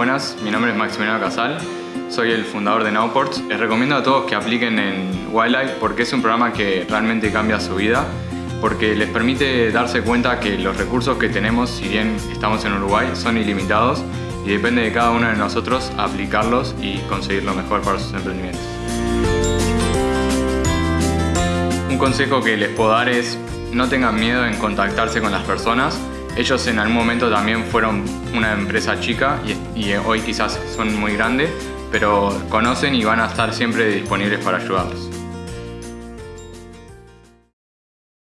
Buenas, mi nombre es Maximiliano Casal, soy el fundador de Nowports. Les recomiendo a todos que apliquen en Wildlife porque es un programa que realmente cambia su vida, porque les permite darse cuenta que los recursos que tenemos, si bien estamos en Uruguay, son ilimitados y depende de cada uno de nosotros aplicarlos y conseguir lo mejor para sus emprendimientos. Un consejo que les puedo dar es no tengan miedo en contactarse con las personas, ellos en algún momento también fueron una empresa chica y, hoy quizás son muy grandes, pero conocen y van a estar siempre disponibles para ayudarlos.